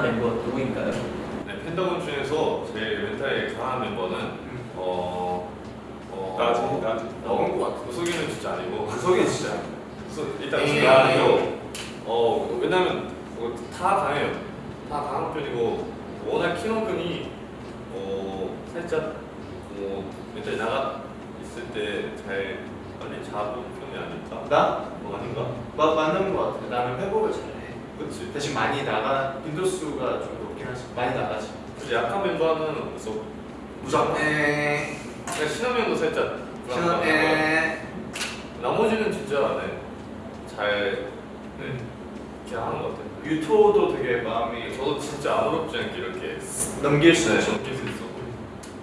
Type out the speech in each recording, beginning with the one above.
강한 멤버 누구인가요? 네, 팬더분 중에서 제일 멘탈이 강한 멤버는 음. 어... 어... 나지, 나지. 어, 나온 것 같아 그 구석이는 진짜 아니고 그 구석이 진짜 일단 예. 구석이 아니고 어... 왜냐면 어, 다 강해요 다 강한 편이고 워낙 키노근이 어, 살짝 어, 뭐 일단 나가 있을 때 잘 빨리 잡은 편이 아닐까? 나? 뭐 아닌가? 마, 맞는 것 같아. 나는 회복을 잘해. 그렇지. 대신 많이 나가 빈도수가 좀 높긴 하지 많이 나가지 그래서 약한 멤버는 없어. 무조건 에 그냥 신화면도 살짝 불안하고 에 나머지는 진짜 네, 잘 네, 음. 이렇게 하는 것 같아요. 유토도 되게 마음이 저도 진짜 아무렇지 않게 이렇게 넘길 수 네, 있어 넘길 수 있어.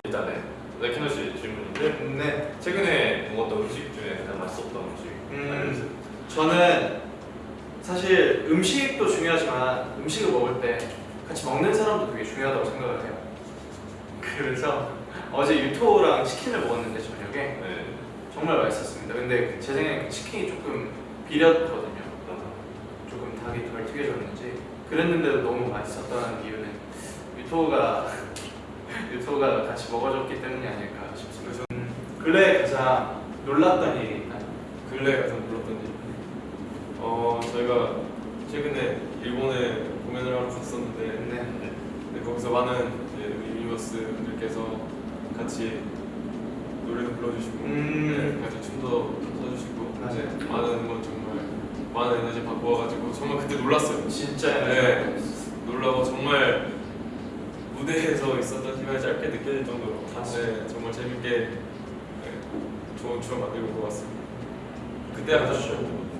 일단은 레키노 씨 질문인데 네 최근에 먹었던 음식 중에 가장 맛있었던 음식 음. 알려주세요. 저는 사실 음식도 중요하지만 음식을 먹을 때 같이 먹는 사람도 되게 중요하다고 생각을 해요. 그래서 어제 유토랑 치킨을 먹었는데 저녁에 네. 정말 맛있었습니다. 근데 제 생각에 그 치킨이 조금 비렸거든요. 아, 조금 닭이 덜 튀겨졌는지 그랬는데도 너무 맛있었다는 이유는 유토가 유토가 같이 먹어줬기 때문이 아닐까 싶습니다. 음, 근래 가장 놀랐던 일이 있나요? 근래 가장 놀랐던 일. 어 저희가 최근에 일본에 공연을 하러 갔었는데 네. 네, 거기서 많은 우리 유니버스들께서 같이 노래도 불러주시고 음. 네, 같이 춤도 맞아요. 이제 많은 응원 정말 많은 에너지 받고 와가지고 정말 그때 놀랐어요. 진짜 네. 놀라고 정말 무대에서 있었던 시간이 짧게 느껴질 정도로 네, 정말 재밌게 네, 좋은 추억 만들고 온것 같습니다. 그때 가장